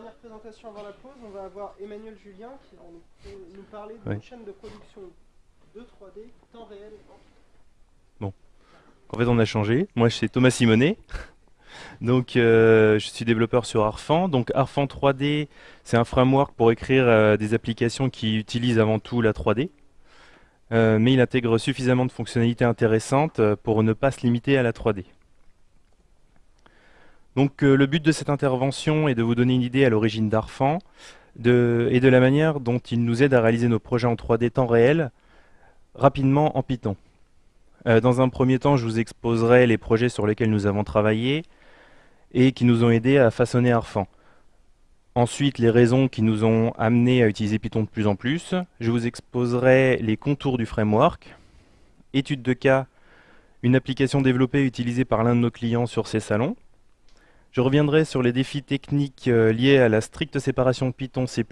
dernière présentation avant la pause, on va avoir Emmanuel Julien qui va nous, nous parler d'une Oui. chaîne de production de 3D, temps réel. En fait, on a changé. Moi, je suis Thomas Simonet. Donc, euh, je suis développeur sur Arfan. Donc, Arfan 3D, c'est un framework pour écrire euh, des applications qui utilisent avant tout la 3D. Euh, mais il intègre suffisamment de fonctionnalités intéressantes pour ne pas se limiter à la 3D. Donc, euh, le but de cette intervention est de vous donner une idée à l'origine d'Arfan et de la manière dont il nous aide à réaliser nos projets en 3D temps réel rapidement en Python. Euh, dans un premier temps, je vous exposerai les projets sur lesquels nous avons travaillé et qui nous ont aidés à façonner Arfan. Ensuite, les raisons qui nous ont amenés à utiliser Python de plus en plus. Je vous exposerai les contours du framework, étude de cas, une application développée utilisée par l'un de nos clients sur ces salons. Je reviendrai sur les défis techniques euh, liés à la stricte séparation Python-C++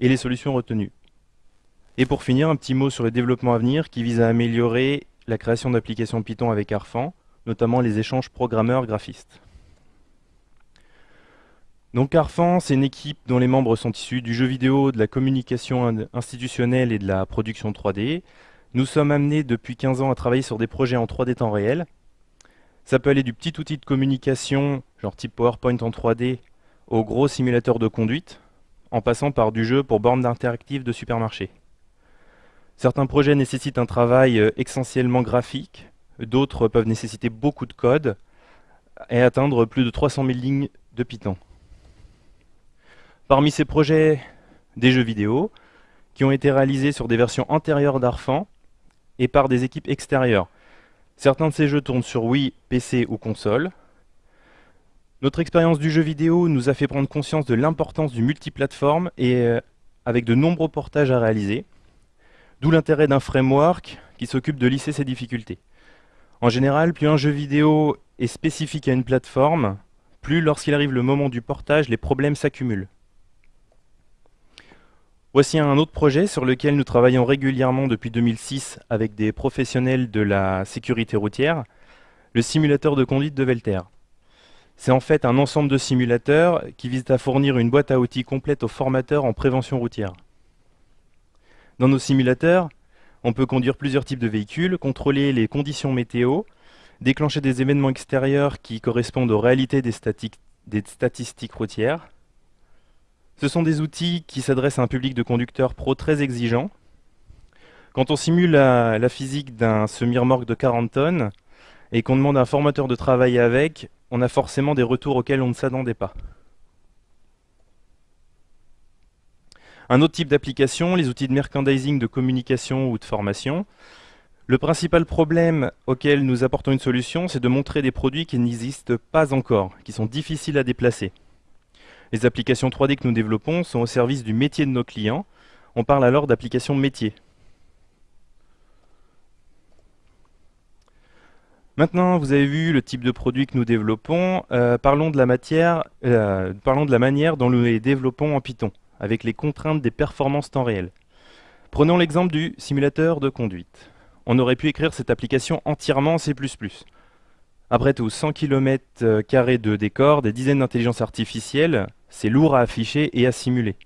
et les solutions retenues. Et pour finir, un petit mot sur le développement à venir qui vise à améliorer la création d'applications Python avec Arfan, notamment les échanges programmeurs-graphistes. Donc Arfan, c'est une équipe dont les membres sont issus du jeu vidéo, de la communication in- institutionnelle et de la production 3D. Nous sommes amenés depuis 15 ans à travailler sur des projets en 3D temps réel. Ça peut aller du petit outil de communication, genre type PowerPoint en 3D, au gros simulateur de conduite, en passant par du jeu pour bornes interactives de supermarché. Certains projets nécessitent un travail euh, essentiellement graphique, d'autres peuvent nécessiter beaucoup de code et atteindre plus de 300 000 lignes de Python. Parmi ces projets, des jeux vidéo qui ont été réalisés sur des versions antérieures d'Arfan et par des équipes extérieures. Certains de ces jeux tournent sur Wii, PC ou console. Notre expérience du jeu vidéo nous a fait prendre conscience de l'importance du multiplateforme et euh, avec de nombreux portages à réaliser. D'où l'intérêt d'un framework qui s'occupe de lisser ces difficultés. En général, plus un jeu vidéo est spécifique à une plateforme, plus lorsqu'il arrive le moment du portage, les problèmes s'accumulent. Voici un autre projet sur lequel nous travaillons régulièrement depuis 2006 avec des professionnels de la sécurité routière, le simulateur de conduite de Velter. C'est en fait un ensemble de simulateurs qui visent à fournir une boîte à outils complète aux formateurs en prévention routière. Dans nos simulateurs, on peut conduire plusieurs types de véhicules, contrôler les conditions météo, déclencher des événements extérieurs qui correspondent aux réalités des, statistiques routières. Ce sont des outils qui s'adressent à un public de conducteurs pro très exigeant. Quand on simule la, physique d'un semi-remorque de 40 tonnes et qu'on demande à un formateur de travailler avec, on a forcément des retours auxquels on ne s'attendait pas. Un autre type d'application, les outils de merchandising, de communication ou de formation. Le principal problème auquel nous apportons une solution, c'est de montrer des produits qui n'existent pas encore, qui sont difficiles à déplacer. Les applications 3D que nous développons sont au service du métier de nos clients. On parle alors d'applications métiers. Maintenant, vous avez vu le type de produit que nous développons. Euh, parlons, de la matière, euh, parlons de la manière dont nous les développons en Python, avec les contraintes des performances temps réel. Prenons l'exemple du simulateur de conduite. On aurait pu écrire cette application entièrement en C++. Après tout, 100 km de décor, des dizaines d'intelligences artificielles, c'est lourd à afficher et à simuler.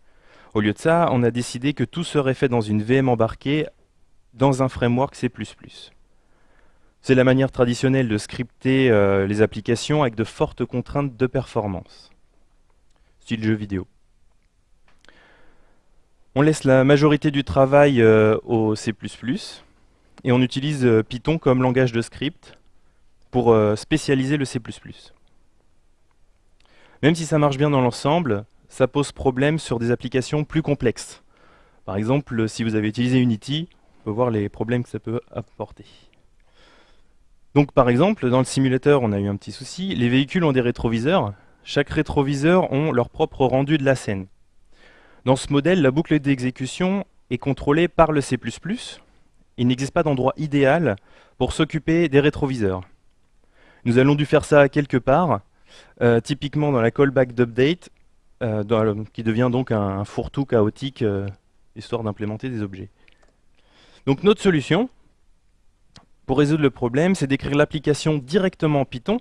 Au lieu de ça, on a décidé que tout serait fait dans une VM embarquée dans un framework C++. C'est la manière traditionnelle de scripter euh, les applications avec de fortes contraintes de performance, style jeu vidéo. On laisse la majorité du travail euh, au C++ et on utilise euh, Python comme langage de script pour spécialiser le C++. Même si ça marche bien dans l'ensemble, ça pose problème sur des applications plus complexes. Par exemple, si vous avez utilisé Unity, on peut voir les problèmes que ça peut apporter. Donc par exemple, dans le simulateur, on a eu un petit souci. Les véhicules ont des rétroviseurs. Chaque rétroviseur ont leur propre rendu de la scène. Dans ce modèle, la boucle d'exécution est contrôlée par le C++. Il n'existe pas d'endroit idéal pour s'occuper des rétroviseurs. Nous allons dû faire ça quelque part, euh, typiquement dans la callback d'update, euh, qui devient donc un, un fourre-tout chaotique, euh, histoire d'implémenter des objets. Donc notre solution, pour résoudre le problème, c'est d'écrire l'application directement en Python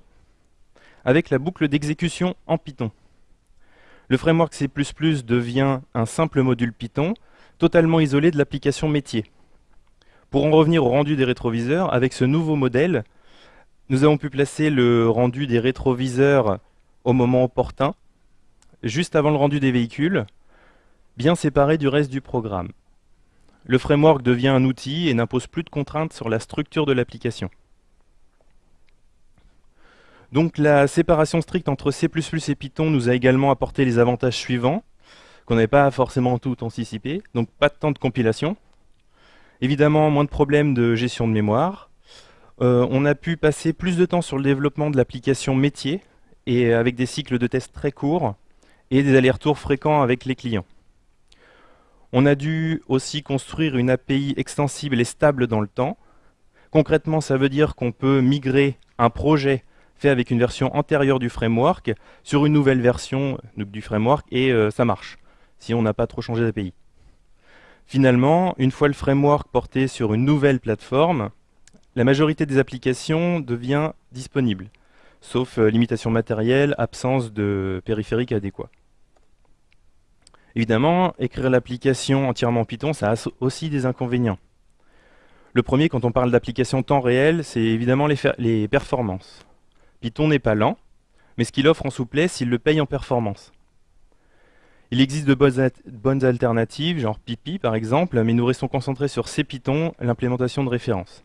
avec la boucle d'exécution en Python. Le framework C++ devient un simple module Python, totalement isolé de l'application métier. Pour en revenir au rendu des rétroviseurs, avec ce nouveau modèle, nous avons pu placer le rendu des rétroviseurs au moment opportun, juste avant le rendu des véhicules, bien séparé du reste du programme. Le framework devient un outil et n'impose plus de contraintes sur la structure de l'application. Donc la séparation stricte entre C++ et Python nous a également apporté les avantages suivants, qu'on n'avait pas forcément tout anticipé. Donc pas de temps de compilation, évidemment moins de problèmes de gestion de mémoire, euh, on a pu passer plus de temps sur le développement de l'application métier, et avec des cycles de tests très courts, et des allers-retours fréquents avec les clients. On a dû aussi construire une API extensible et stable dans le temps. Concrètement, ça veut dire qu'on peut migrer un projet fait avec une version antérieure du framework sur une nouvelle version du framework et euh, ça marche, si on n'a pas trop changé d'API. Finalement, une fois le framework porté sur une nouvelle plateforme, la majorité des applications devient disponible, sauf euh, limitation matérielle, absence de périphérique adéquat. Évidemment, écrire l'application entièrement en Python, ça a aussi des inconvénients. Le premier, quand on parle d'application temps réel, c'est évidemment les, performances. Python n'est pas lent, mais ce qu'il offre en souplesse, il le paye en performance. Il existe de bonnes, alternatives, genre Pipi par exemple, mais nous restons concentrés sur CPython, l'implémentation de référence.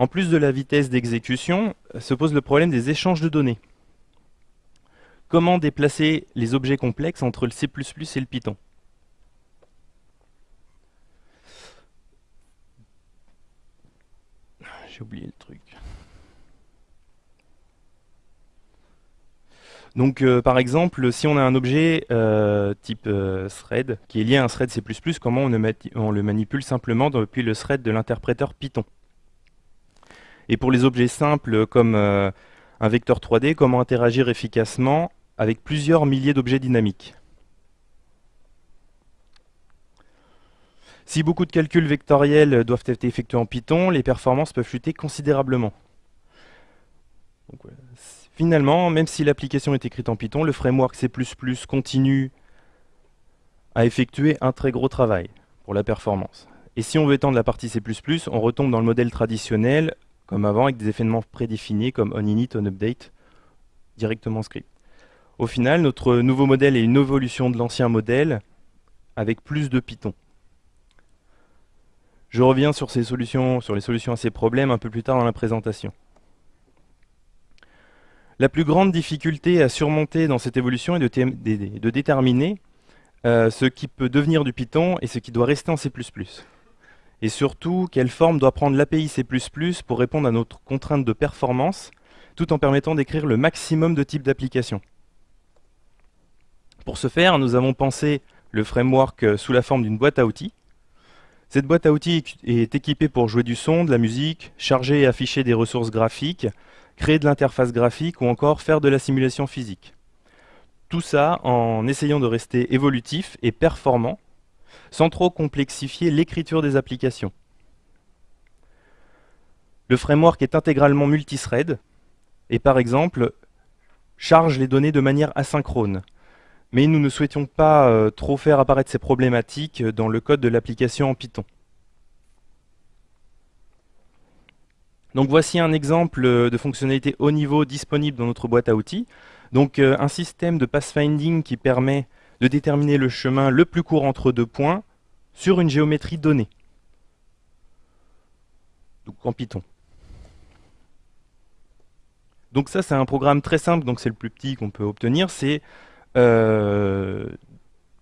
En plus de la vitesse d'exécution, se pose le problème des échanges de données. Comment déplacer les objets complexes entre le C++ et le Python? J'ai oublié le truc. Donc euh, par exemple, si on a un objet euh, type euh, thread qui est lié à un thread C++, comment on, le manipule simplement depuis le thread de l'interpréteur Python? Et pour les objets simples comme un vecteur 3D, comment interagir efficacement avec plusieurs milliers d'objets dynamiques? Si beaucoup de calculs vectoriels doivent être effectués en Python, les performances peuvent chuter considérablement. finalement, même si l'application est écrite en Python, le framework C++ continue à effectuer un très gros travail pour la performance. Et si on veut étendre la partie C++, on retombe dans le modèle traditionnel, comme avant, avec des événements prédéfinis comme onInit, onUpdate, directement script. Au final, notre nouveau modèle est une évolution de l'ancien modèle avec plus de Python. Je reviens sur, ces solutions, sur les solutions à ces problèmes un peu plus tard dans la présentation. La plus grande difficulté à surmonter dans cette évolution est de, déterminer euh, ce qui peut devenir du Python et ce qui doit rester en C++. Et surtout, quelle forme doit prendre l'API C++ pour répondre à notre contrainte de performance, tout en permettant d'écrire le maximum de types d'applications. Pour ce faire, nous avons pensé le framework euh, sous la forme d'une boîte à outils. Cette boîte à outils est équipée pour jouer du son, de la musique, charger et afficher des ressources graphiques, créer de l'interface graphique ou encore faire de la simulation physique. Tout ça en essayant de rester évolutif et performant, sans trop complexifier l'écriture des applications. Le framework est intégralement multithread et par exemple charge les données de manière asynchrone mais nous ne souhaitions pas euh, trop faire apparaître ces problématiques dans le code de l'application en Python. Donc voici un exemple de fonctionnalité haut niveau disponible dans notre boîte à outils. Donc euh, un système de pathfinding qui permet de déterminer le chemin le plus court entre deux points sur une géométrie donnée. Donc en Python. Donc ça c'est un programme très simple, donc c'est le plus petit qu'on peut obtenir, c'est euh,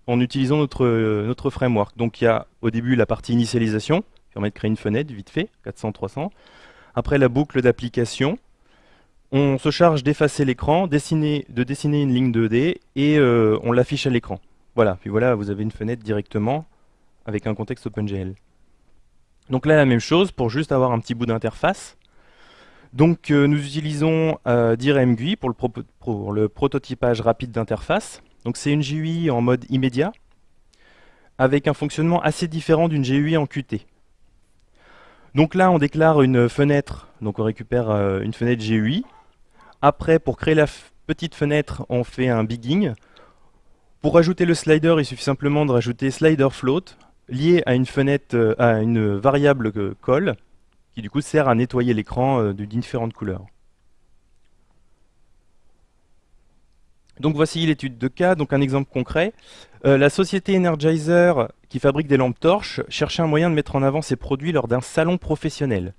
en utilisant notre, notre framework. Donc il y a au début la partie initialisation, qui permet de créer une fenêtre vite fait, 400-300. Après la boucle d'application, on se charge d'effacer l'écran, de dessiner une ligne 2D et euh, on l'affiche à l'écran. Voilà, puis voilà, vous avez une fenêtre directement avec un contexte OpenGL. Donc là, la même chose pour juste avoir un petit bout d'interface. Donc euh, nous utilisons euh, pour le, prototypage rapide d'interface. Donc c'est une GUI en mode immédiat, avec un fonctionnement assez différent d'une GUI en Qt. Donc là on déclare une fenêtre, donc on récupère euh, une fenêtre GUI. Après pour créer la petite fenêtre on fait un bigging. Pour ajouter le slider, il suffit simplement de rajouter slider float lié à une fenêtre, euh, à une variable call qui du coup sert à nettoyer l'écran euh, de différentes couleurs. Donc voici l'étude de cas, donc un exemple concret. Euh, la société Energizer, qui fabrique des lampes torches, cherchait un moyen de mettre en avant ses produits lors d'un salon professionnel.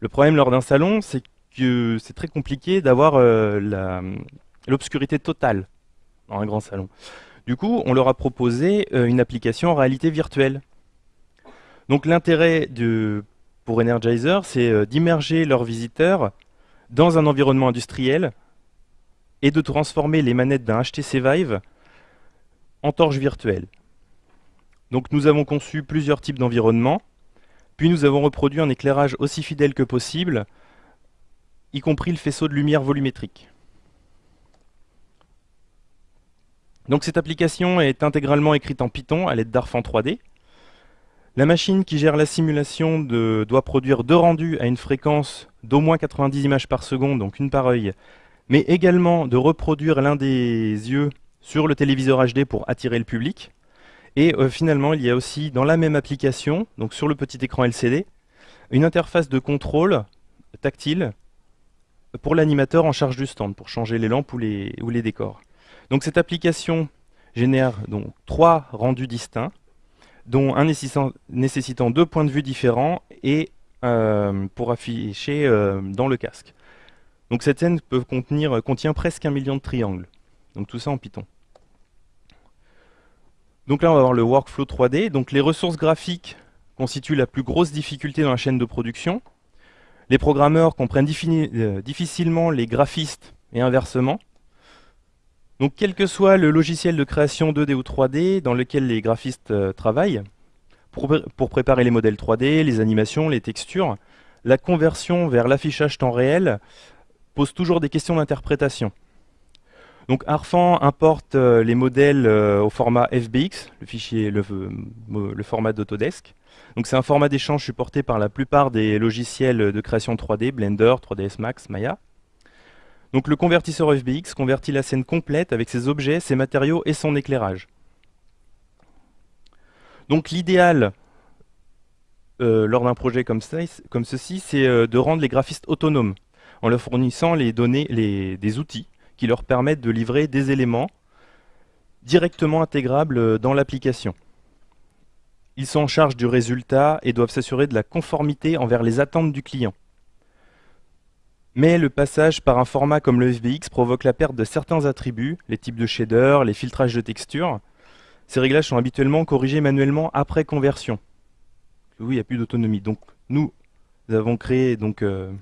Le problème lors d'un salon, c'est que c'est très compliqué d'avoir l'obscurité totale dans un grand salon. Du coup, on leur a proposé euh, une application en réalité virtuelle. Donc l'intérêt pour Energizer, c'est euh, d'immerger leurs visiteurs dans un environnement industriel et de transformer les manettes d'un HTC Vive en torche virtuelle. Donc nous avons conçu plusieurs types d'environnements, puis nous avons reproduit un éclairage aussi fidèle que possible, y compris le faisceau de lumière volumétrique. Donc cette application est intégralement écrite en Python à l'aide d'Arfan 3D. La machine qui gère la simulation doit produire deux rendus à une fréquence d'au moins 90 images par seconde, donc une par œil, mais également de reproduire l'un des yeux sur le téléviseur HD pour attirer le public. Et euh, finalement, il y a aussi dans la même application, donc sur le petit écran LCD, une interface de contrôle tactile pour l'animateur en charge du stand, pour changer les lampes ou les, décors. Donc cette application génère donc trois rendus distincts, dont un nécessitant, deux points de vue différents et euh, pour afficher euh, dans le casque. Donc cette scène peut contient presque un million de triangles. Donc tout ça en Python. Donc là on va voir le workflow 3D. Donc les ressources graphiques constituent la plus grosse difficulté dans la chaîne de production. Les programmeurs comprennent euh, difficilement les graphistes et inversement. Donc quel que soit le logiciel de création 2D ou 3D dans lequel les graphistes euh, travaillent, pour, préparer les modèles 3D, les animations, les textures, la conversion vers l'affichage temps réel pose toujours des questions d'interprétation. Donc Arfan importe euh, les modèles au format FBX, le fichier, le format d'Autodesk. C'est un format d'échange supporté par la plupart des logiciels de création 3D, Blender, 3ds Max, Maya. Donc le convertisseur FBX convertit la scène complète avec ses objets, ses matériaux et son éclairage. Donc l'idéal euh, lors d'un projet comme, ceci, c'est euh, de rendre les graphistes autonomes en leur fournissant les données, des outils qui leur permettent de livrer des éléments directement intégrables euh, dans l'application. Ils sont en charge du résultat et doivent s'assurer de la conformité envers les attentes du client. Mais le passage par un format comme le FBX provoque la perte de certains attributs, les types de shaders, les filtrages de textures. Ces réglages sont habituellement corrigés manuellement après conversion. Oui, il n'y a plus d'autonomie. Donc nous, avons créé donc, euh,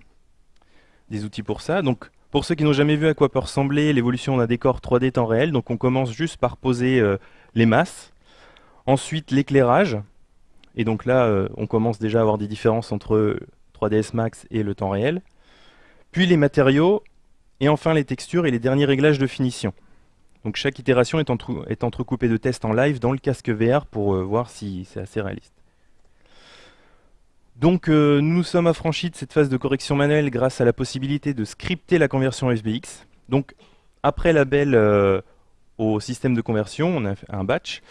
des outils pour ça. Donc pour ceux qui n'ont jamais vu à quoi peut ressembler l'évolution d'un décor 3D temps réel, donc on commence juste par poser euh, les masses, ensuite l'éclairage, et donc là euh, on commence déjà à avoir des différences entre 3ds Max et le temps réel puis les matériaux, et enfin les textures et les derniers réglages de finition. Donc chaque itération est, entrecoupée de tests en live dans le casque VR pour euh, voir si c'est assez réaliste. Donc euh, nous sommes affranchis de cette phase de correction manuelle grâce à la possibilité de scripter la conversion FBX. Donc après l'appel au système de conversion, on a un batch,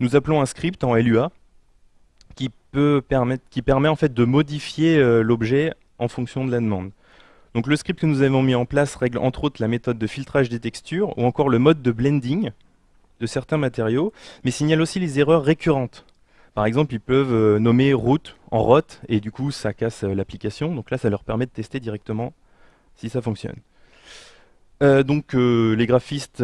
nous appelons un script en LUA qui, permet en fait de modifier l'objet en fonction de la demande. Donc le script que nous avons mis en place règle entre autres la méthode de filtrage des textures ou encore le mode de blending de certains matériaux, mais signale aussi les erreurs récurrentes. Par exemple, ils peuvent euh, nommer route en rot et du coup ça casse euh, l'application. Donc là, ça leur permet de tester directement si ça fonctionne. Euh, donc les graphistes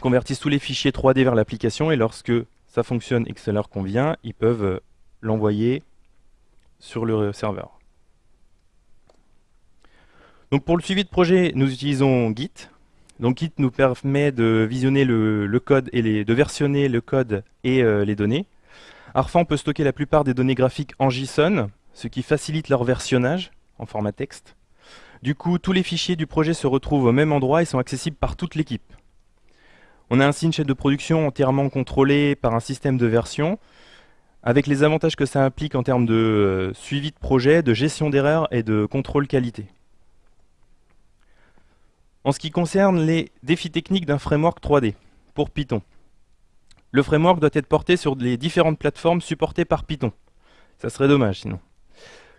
convertissent tous les fichiers 3D vers l'application et lorsque ça fonctionne et que ça leur convient, ils peuvent l'envoyer sur le serveur. Donc pour le suivi de projet, nous utilisons Git. Donc Git nous permet de visionner le, code et de versionner le code et euh, les données. Arfan peut stocker la plupart des données graphiques en JSON, ce qui facilite leur versionnage en format texte. Du coup, tous les fichiers du projet se retrouvent au même endroit et sont accessibles par toute l'équipe. On a ainsi une chaîne de production entièrement contrôlée par un système de version, avec les avantages que ça implique en termes de euh, suivi de projet, de gestion d'erreurs et de contrôle qualité. En ce qui concerne les défis techniques d'un framework 3D, pour Python. Le framework doit être porté sur les différentes plateformes supportées par Python. Ça serait dommage sinon.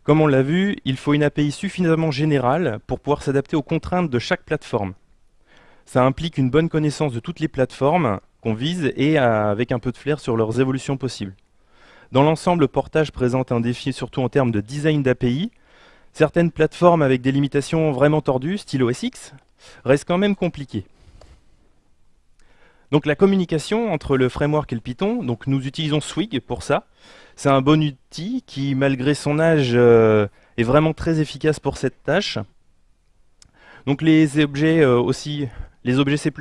Comme on l'a vu, il faut une API suffisamment générale pour pouvoir s'adapter aux contraintes de chaque plateforme. Ça implique une bonne connaissance de toutes les plateformes qu'on vise et avec un peu de flair sur leurs évolutions possibles. Dans l'ensemble, le portage présente un défi surtout en termes de design d'API. Certaines plateformes avec des limitations vraiment tordues, style OSX, restent quand même compliquées. Donc la communication entre le framework et le Python, donc nous utilisons Swig pour ça. C'est un bon outil qui, malgré son âge, euh, est vraiment très efficace pour cette tâche. Donc les objets euh, aussi, les objets C++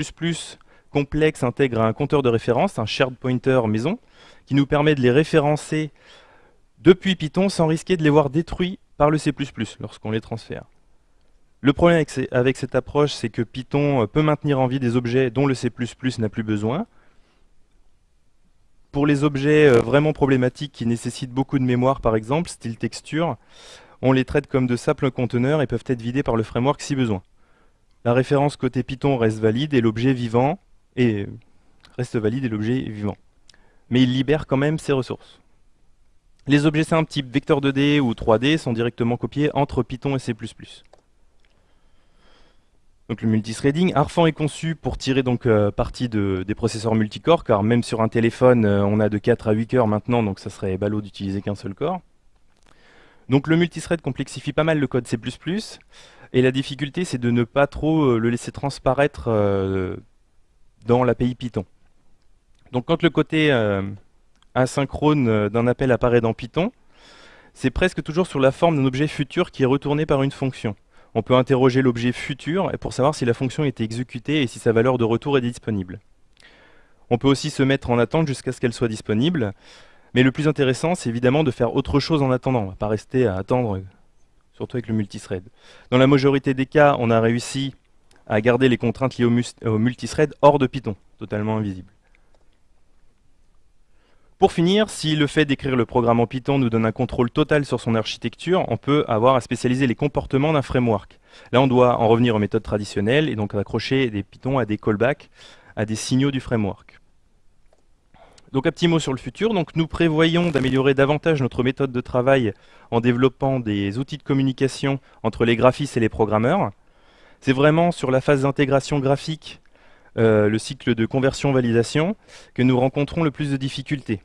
complexes intègrent un compteur de référence, un shared pointer maison, qui nous permet de les référencer depuis Python sans risquer de les voir détruits par le C++ lorsqu'on les transfère. Le problème avec, cette approche, c'est que Python euh, peut maintenir en vie des objets dont le C++ n'a plus besoin. Pour les objets euh, vraiment problématiques qui nécessitent beaucoup de mémoire, par exemple, style texture, on les traite comme de simples conteneurs et peuvent être vidés par le framework si besoin. La référence côté Python reste valide et l'objet vivant reste valide et l'objet vivant. Mais il libère quand même ses ressources. Les objets simples type vecteur 2D ou 3D sont directement copiés entre Python et C++. Donc le multithreading, Arfan est conçu pour tirer donc euh, parti de, des processeurs multicore, car même sur un téléphone, euh, on a de 4 à 8 cœurs maintenant, donc ça serait ballot d'utiliser qu'un seul corps. Donc le multithread complexifie pas mal le code C++, et la difficulté c'est de ne pas trop euh, le laisser transparaître dans l'API Python. Donc quand le côté asynchrone d'un appel apparaît dans Python, c'est presque toujours sur la forme d'un objet futur qui est retourné par une fonction on peut interroger l'objet futur pour savoir si la fonction est exécutée et si sa valeur de retour est disponible. On peut aussi se mettre en attente jusqu'à ce qu'elle soit disponible, mais le plus intéressant, c'est évidemment de faire autre chose en attendant. On va pas rester à attendre, surtout avec le multithread. Dans la majorité des cas, on a réussi à garder les contraintes liées au multithread hors de Python, totalement invisible. Pour finir, si le fait d'écrire le programme en Python nous donne un contrôle total sur son architecture, on peut avoir à spécialiser les comportements d'un framework. Là, on doit en revenir aux méthodes traditionnelles et donc accrocher des Python à des callbacks, à des signaux du framework. Donc un petit mot sur le futur. Donc nous prévoyons d'améliorer davantage notre méthode de travail en développant des outils de communication entre les graphistes et les programmeurs. C'est vraiment sur la phase d'intégration graphique euh, le cycle de conversion-validation, que nous rencontrons le plus de difficultés.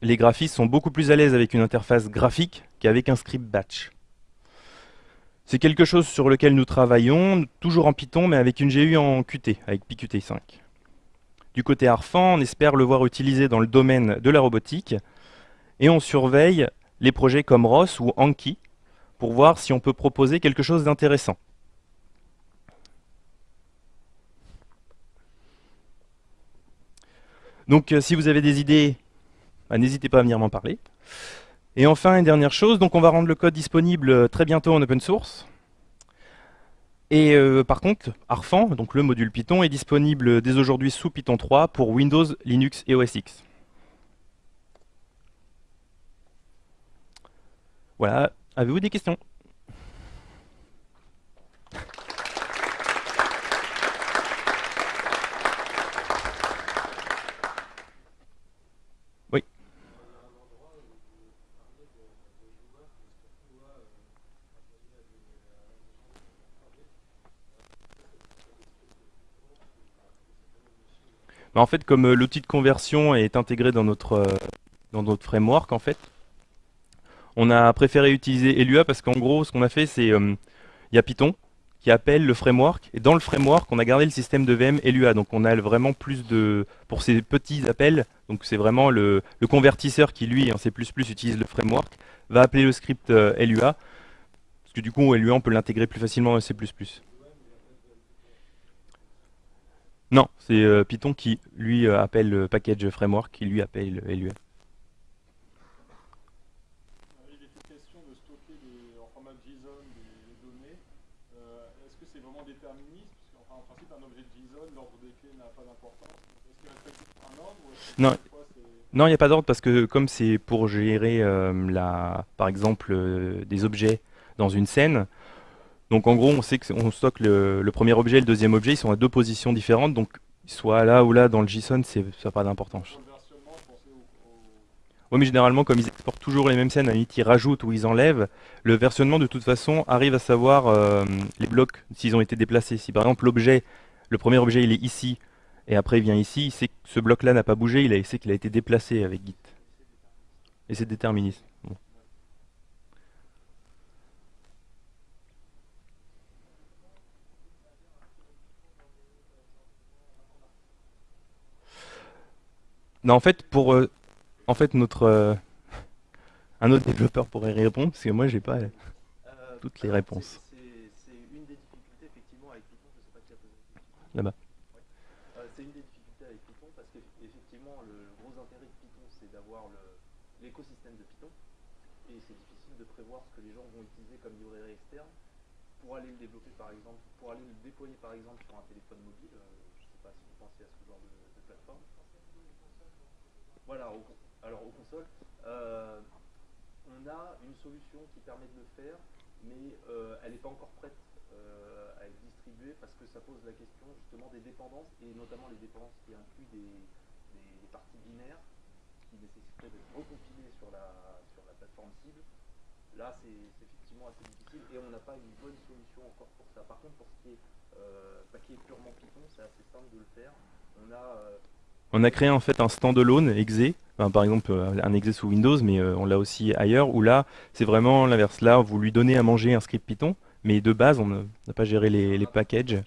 Les graphistes sont beaucoup plus à l'aise avec une interface graphique qu'avec un script batch. C'est quelque chose sur lequel nous travaillons, toujours en Python, mais avec une GU en Qt, avec PQT5. Du côté Arfan, on espère le voir utilisé dans le domaine de la robotique, et on surveille les projets comme ROS ou Anki, pour voir si on peut proposer quelque chose d'intéressant. Donc euh, si vous avez des idées, bah, n'hésitez pas à venir m'en parler. Et enfin, une dernière chose, donc on va rendre le code disponible euh, très bientôt en open source. Et euh, par contre, Arfan, donc le module Python, est disponible dès aujourd'hui sous Python 3 pour Windows, Linux et OS X. Voilà, avez-vous des questions? En fait, comme euh, l'outil de conversion est intégré dans notre, euh, dans notre framework, en fait, on a préféré utiliser Elua parce qu'en gros, ce qu'on a fait, c'est euh, il y a Python qui appelle le framework, et dans le framework, on a gardé le système de VM Elua. Donc on a vraiment plus de... Pour ces petits appels, donc c'est vraiment le, convertisseur qui, lui, en C++, utilise le framework, va appeler le script Elua, parce que du coup, Elua, on peut l'intégrer plus facilement en C++. Non, c'est euh, Python qui lui euh, appelle le package framework, qui lui appelle LUA. Il était question de stocker en format JSON des, données. Euh, est-ce que c'est vraiment déterministe? Parce qu'en principe, un objet JSON, l'ordre des clés n'a pas d'importance. Est-ce qu'il respecte un ordre Non. Non, il n'y a pas d'ordre parce que comme c'est pour gérer, la, par exemple, des objets dans une scène, donc en gros, on sait qu'on stocke le, premier objet et le deuxième objet, ils sont à deux positions différentes, donc soit là ou là dans le JSON, ça n'a pas d'importance. Oui, mais généralement, comme ils exportent toujours les mêmes scènes, à ils rajoutent ou ils enlèvent, le versionnement, de toute façon, arrive à savoir euh, les blocs, s'ils ont été déplacés. Si par exemple, l'objet, le premier objet, il est ici, et après il vient ici, il sait que ce bloc-là n'a pas bougé, il, a, il sait qu'il a été déplacé avec Git. Et c'est déterministe. Non, en fait, pour, euh, en fait, notre, euh, un autre développeur pourrait y répondre, parce que moi, j'ai pas. Euh, Toutes les réponses. c'est- une des difficultés effectivement avec Python, je sais pas qui a posé la question. Là-bas. Ouais. C'est une des difficultés avec Python parce qu'effectivement le gros intérêt de Python c'est d'avoir l'écosystème de Python et c'est difficile de prévoir ce que les gens vont utiliser comme librairie externe pour aller le développer par exemple, pour aller le déployer par exemple sur un téléphone mobile. je sais pas si vous pensez à ce genre de, de plateforme. Voilà, au alors aux consoles. euh, on a une solution qui permet de le faire, mais euh, elle n'est pas encore prête euh, à être distribuée parce que ça pose la question justement des dépendances et notamment les dépendances qui incluent des, parties binaires qui nécessiteraient d'être recompilées sur la, sur la plateforme cible. Là, c'est effectivement assez difficile et on n'a pas une bonne solution encore pour ça. Par contre, pour ce qui est, est purement Python, c'est assez simple de le faire. On a On a créé en fait un standalone exe, par exemple euh, un exe sous Windows, mais euh, on l'a aussi ailleurs, où là, c'est vraiment l'inverse. Là, vous lui donnez à manger un script Python, mais de base, on n'a pas géré les, packages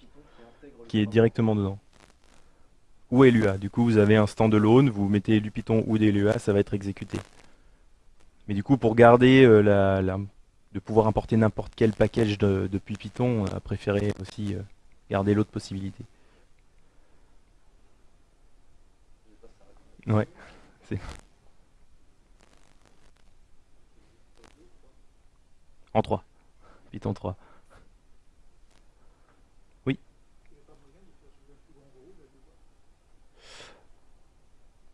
qui est directement dedans. Ou LUA. Du coup, vous avez un standalone, vous mettez du Python ou des LUA, ça va être exécuté. Mais du coup, pour garder euh, la, de pouvoir importer n'importe quel package de- depuis Python, on a préféré aussi garder l'autre possibilité. Je sais pas si ça répond. Ouais. En 3. Python 3. Oui.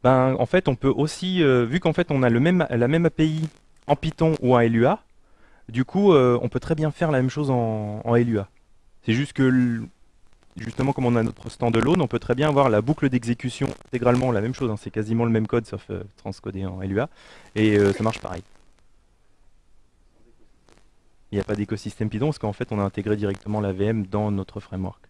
Ben, en fait, on peut aussi, euh, vu qu'en fait, on a le même, la même API en Python ou en LUA, du coup, euh, on peut très bien faire la même chose en, en LUA. C'est juste que, justement, comme on a notre standalone, on peut très bien avoir la boucle d'exécution intégralement la même chose. hein, c'est quasiment le même code, sauf euh, transcodé en LUA, et euh, ça marche pareil. Il n'y a pas d'écosystème Python parce qu'en fait, on a intégré directement la VM dans notre framework.